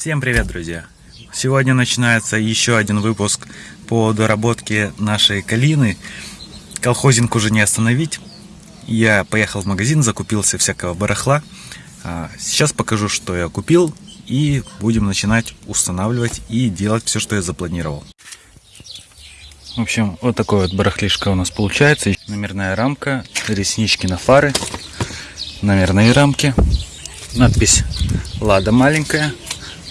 Всем привет, друзья! Сегодня начинается еще один выпуск по доработке нашей калины. Колхозинг уже не остановить. Я поехал в магазин, закупился всякого барахла. А, сейчас покажу, что я купил, и будем начинать устанавливать и делать все, что я запланировал. В общем, вот такой вот барахлишка у нас получается. Номерная рамка, реснички на фары, номерные рамки, надпись «Лада» маленькая,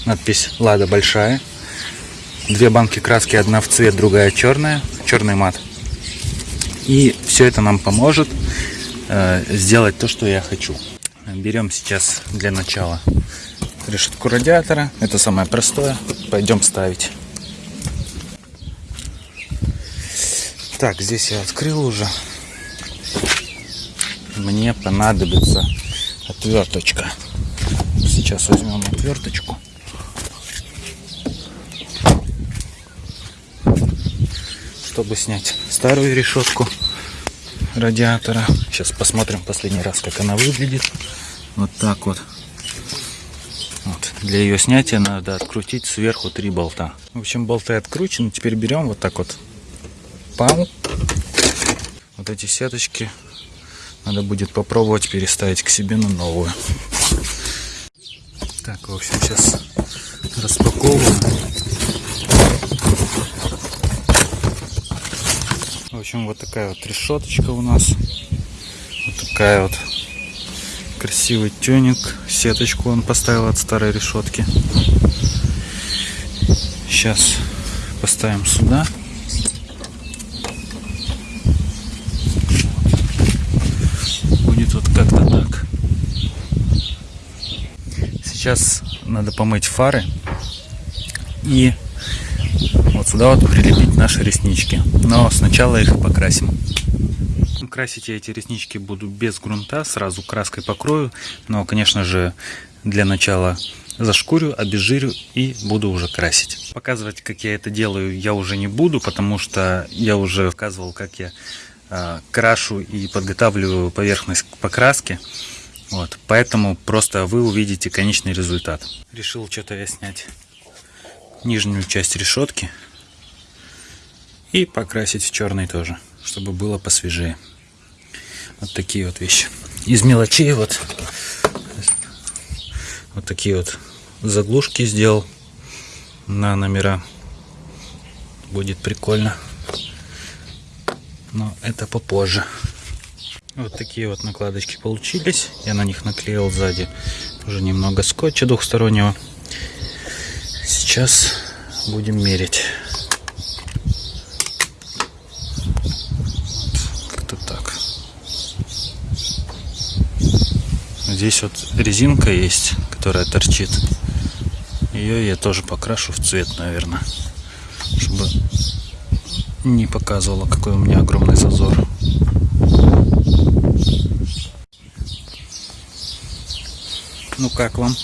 надпись «Лада» большая, две банки краски, одна в цвет, другая черная, черный мат. И все это нам поможет э, сделать то, что я хочу. Берем сейчас для начала решетку радиатора. Это самое простое. Пойдем ставить. Так, здесь я открыл уже. Мне понадобится отверточка. Сейчас возьмем отверточку. Чтобы снять старую решетку радиатора. Сейчас посмотрим последний раз, как она выглядит. Вот так вот. вот. Для ее снятия надо открутить сверху три болта. В общем, болты откручены. Теперь берем вот так вот пам. Вот эти сеточки надо будет попробовать переставить к себе на новую. Так, в общем, сейчас распаковываем. В общем, вот такая вот решеточка у нас. Вот такая вот красивый тюнинг. Сеточку он поставил от старой решетки. Сейчас поставим сюда. Будет вот как-то так. Сейчас надо помыть фары и вот сюда вот прилепить наши реснички. Но сначала их покрасим. Красить я эти реснички буду без грунта, сразу краской покрою. Но, конечно же, для начала зашкурю, обезжирю и буду уже красить. Показывать, как я это делаю, я уже не буду, потому что я уже показывал, как я э, крашу и подготавливаю поверхность к покраске. Вот, поэтому просто вы увидите конечный результат. Решил что-то я снять нижнюю часть решетки и покрасить в черный тоже, чтобы было посвежее. Вот такие вот вещи. Из мелочей вот вот такие вот заглушки сделал на номера. Будет прикольно. Но это попозже. Вот такие вот накладочки получились. Я на них наклеил сзади уже немного скотча двухстороннего. Сейчас будем мерить. Как-то так. Здесь вот резинка есть, которая торчит. Ее я тоже покрашу в цвет, наверное, чтобы не показывала, какой у меня огромный зазор. Ну как вам?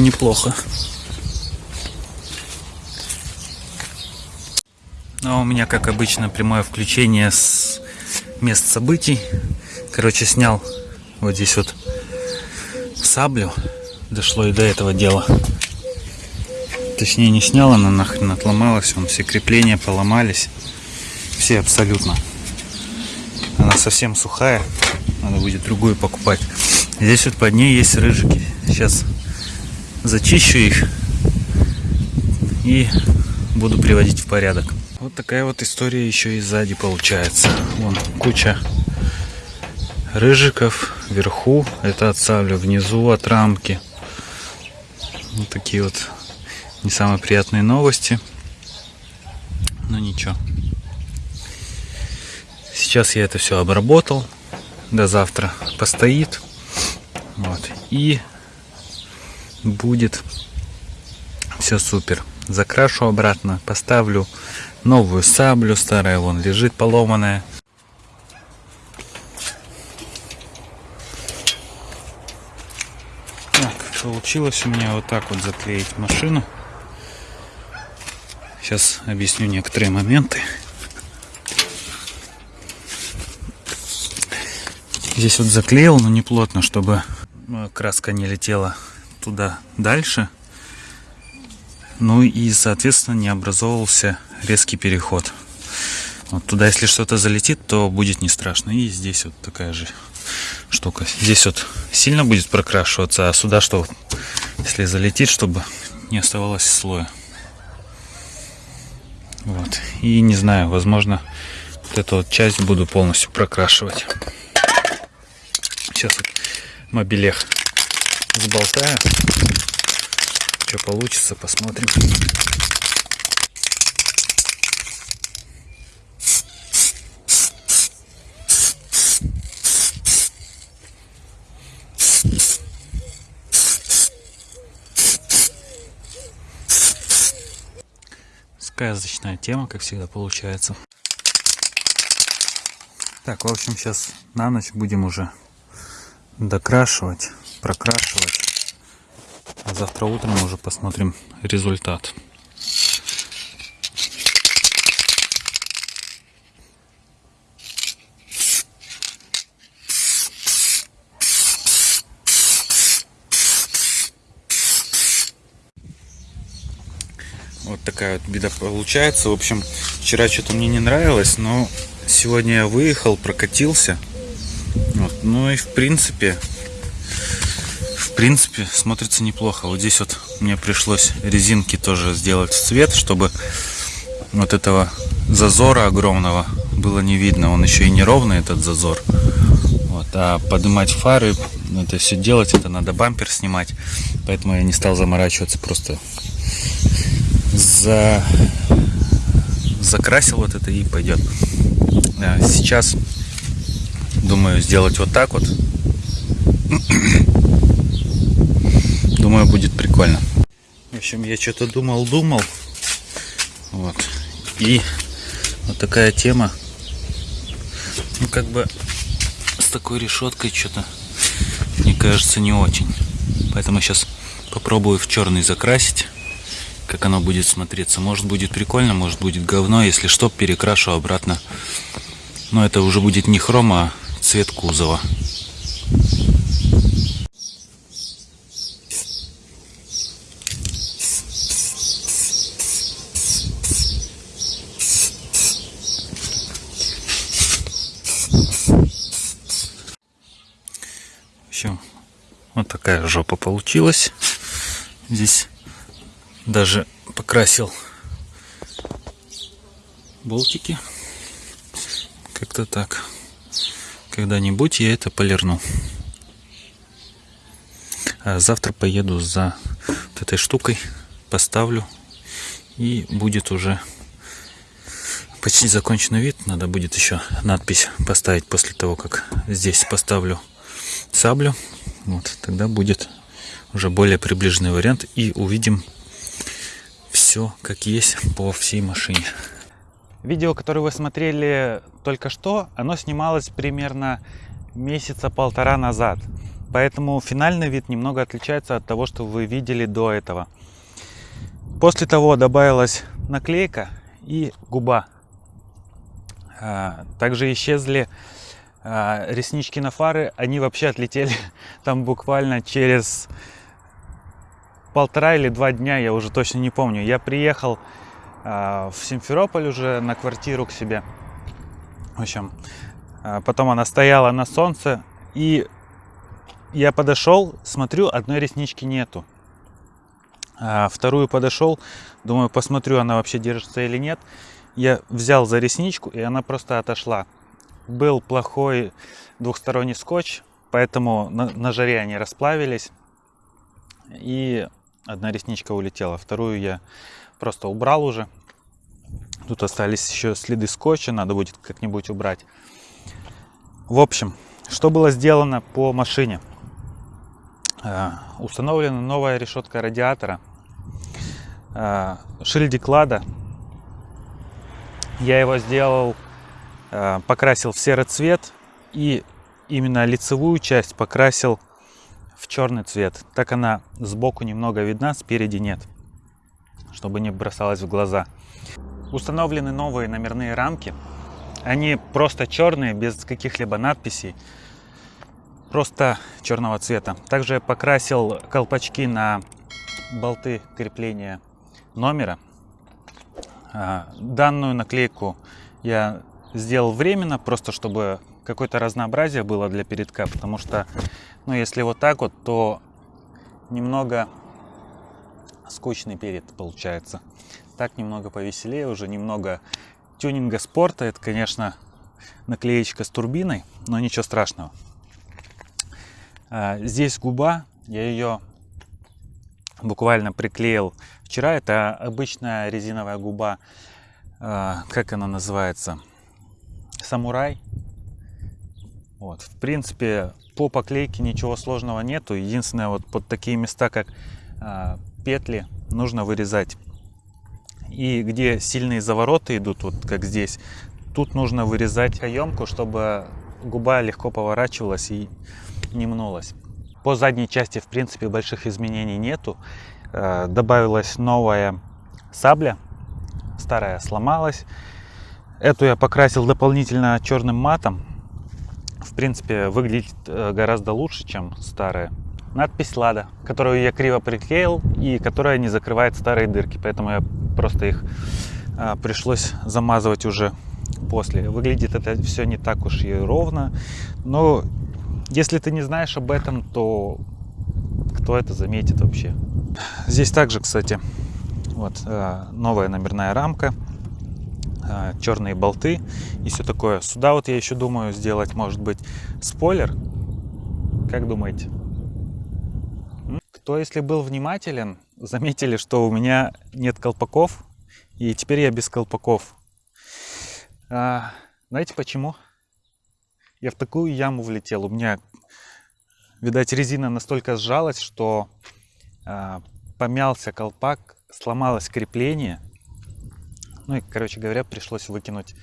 Бы неплохо. Ну, а у меня, как обычно, прямое включение с мест событий. Короче, снял вот здесь вот саблю. Дошло и до этого дела. Точнее, не снял, она нахрен отломалась. Вон все крепления поломались. Все абсолютно. Она совсем сухая. Надо будет другую покупать. Здесь вот под ней есть рыжики. Сейчас зачищу их и буду приводить в порядок. Вот такая вот история еще и сзади получается. Вон куча рыжиков вверху, это от внизу от рамки. Вот такие вот не самые приятные новости. Но ничего. Сейчас я это все обработал. До завтра постоит. Вот. И будет все супер. Закрашу обратно, поставлю новую саблю, старая вон лежит поломанная. Так, получилось у меня вот так вот заклеить машину. Сейчас объясню некоторые моменты. Здесь вот заклеил, но не плотно, чтобы э, краска не летела туда дальше. Ну и, соответственно, не образовывался резкий переход. Вот туда, если что-то залетит, то будет не страшно. И здесь вот такая же штука. Здесь вот сильно будет прокрашиваться, а сюда что, если залетит, чтобы не оставалось слоя. Вот. И не знаю, возможно, вот эту вот часть буду полностью прокрашивать. Сейчас вот мобилех сболтаю. Что получится, посмотрим. Сказочная тема, как всегда получается. Так, в общем, сейчас на ночь будем уже докрашивать, прокрашивать. Завтра утром уже посмотрим результат. Вот такая вот беда получается. В общем, вчера что-то мне не нравилось, но сегодня я выехал, прокатился. Вот. Ну и в принципе, принципе, смотрится неплохо. Вот здесь вот мне пришлось резинки тоже сделать в цвет, чтобы вот этого зазора огромного было не видно. Он еще и неровный, этот зазор. Вот. А поднимать фары, это все делать, это надо бампер снимать. Поэтому я не стал заморачиваться, просто за... закрасил вот это и пойдет. Сейчас думаю сделать вот так вот. Думаю, будет прикольно. В общем, я что-то думал, думал. Вот. И вот такая тема. Ну, как бы с такой решеткой что-то, мне кажется, не очень. Поэтому сейчас попробую в черный закрасить как оно будет смотреться. Может будет прикольно, может будет говно. Если что, перекрашу обратно. Но это уже будет не хром, а цвет кузова. Все, вот такая жопа получилась. Здесь даже покрасил болтики. Как-то так. Когда-нибудь я это полирну. А завтра поеду за вот этой штукой, поставлю. И будет уже почти законченный вид. Надо будет еще надпись поставить после того, как здесь поставлю саблю. Вот, тогда будет уже более приближенный вариант. И увидим все как есть по всей машине. Видео, которое вы смотрели только что, оно снималось примерно месяца полтора назад. Поэтому финальный вид немного отличается от того, что вы видели до этого. После того добавилась наклейка и губа. А, также исчезли а, реснички на фары. Они вообще отлетели там буквально через полтора или два дня, я уже точно не помню. Я приехал э, в Симферополь уже на квартиру к себе. В общем, э, потом она стояла на солнце, и я подошел, смотрю, одной реснички нету. А вторую подошел, думаю, посмотрю, она вообще держится или нет. Я взял за ресничку, и она просто отошла. Был плохой двухсторонний скотч, поэтому на, на жаре они расплавились. И Одна ресничка улетела, вторую я просто убрал уже. Тут остались еще следы скотча, надо будет как-нибудь убрать. В общем, что было сделано по машине? А, установлена новая решетка радиатора, а, шильдик лада. Я его сделал, покрасил в серый цвет и именно лицевую часть покрасил в черный цвет. Так она сбоку немного видна, спереди нет, чтобы не бросалась в глаза. Установлены новые номерные рамки. Они просто черные, без каких-либо надписей. просто черного цвета. Также я покрасил колпачки на болты крепления номера. А, данную наклейку я сделал временно, просто чтобы какое-то разнообразие было для передка, потому что, ну, если вот так вот, то немного скучный перед получается. Так немного повеселее, уже немного тюнинга спорта. Это, конечно, наклеечка с турбиной, но ничего страшного. А, здесь губа, я ее буквально приклеил вчера. Это обычная резиновая губа, а, как она называется? Самурай. Вот, в принципе, по поклейке ничего сложного нету. Единственное, вот под такие места, как а, петли, нужно вырезать. И где сильные завороты идут, вот как здесь, тут нужно вырезать каемку, чтобы губа легко поворачивалась и не мнулась. По задней части, в принципе, больших изменений нету. Э, добавилась новая сабля, старая сломалась. Эту я покрасил дополнительно черным матом. В принципе, выглядит э, гораздо лучше, чем старая. Надпись «Лада», которую я криво приклеил и которая не закрывает старые дырки, поэтому я просто их э, пришлось замазывать уже после. Выглядит это все не так уж и ровно, но если ты не знаешь об этом, то кто это заметит вообще? Здесь также, кстати, вот э, новая номерная рамка, черные болты и все такое. Сюда вот я еще думаю сделать, может быть, спойлер. Как думаете? Кто, если был внимателен, заметили, что у меня нет колпаков, и теперь я без колпаков. А, знаете почему? Я в такую яму влетел. У меня, видать, резина настолько сжалась, что а, помялся колпак, сломалось крепление. Ну и, короче говоря, пришлось выкинуть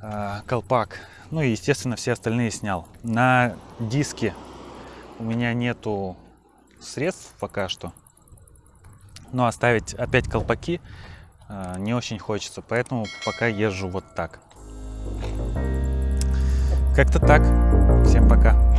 а, колпак. Ну и, естественно, все остальные снял. На диске у меня нету средств пока что. Но оставить опять колпаки а, не очень хочется, поэтому пока езжу вот так. Как-то так. Всем пока.